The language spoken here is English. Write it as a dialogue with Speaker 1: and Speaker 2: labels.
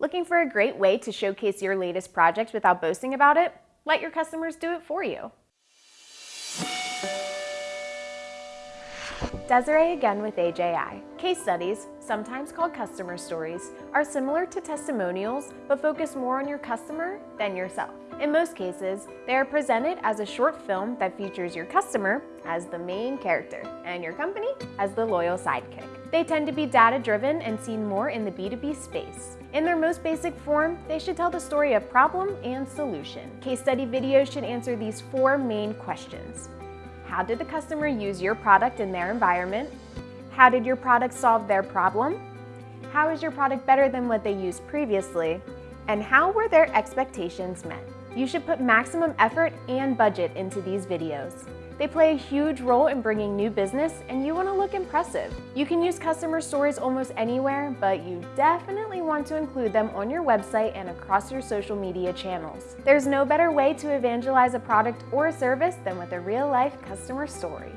Speaker 1: Looking for a great way to showcase your latest project without boasting about it? Let your customers do it for you. Desiree again with AJI. Case studies, sometimes called customer stories, are similar to testimonials but focus more on your customer than yourself. In most cases, they are presented as a short film that features your customer as the main character and your company as the loyal sidekick. They tend to be data-driven and seen more in the B2B space. In their most basic form, they should tell the story of problem and solution. Case study videos should answer these four main questions. How did the customer use your product in their environment? How did your product solve their problem? How is your product better than what they used previously? And how were their expectations met? You should put maximum effort and budget into these videos. They play a huge role in bringing new business and you want to look impressive. You can use customer stories almost anywhere, but you definitely want to include them on your website and across your social media channels. There's no better way to evangelize a product or a service than with a real-life customer story.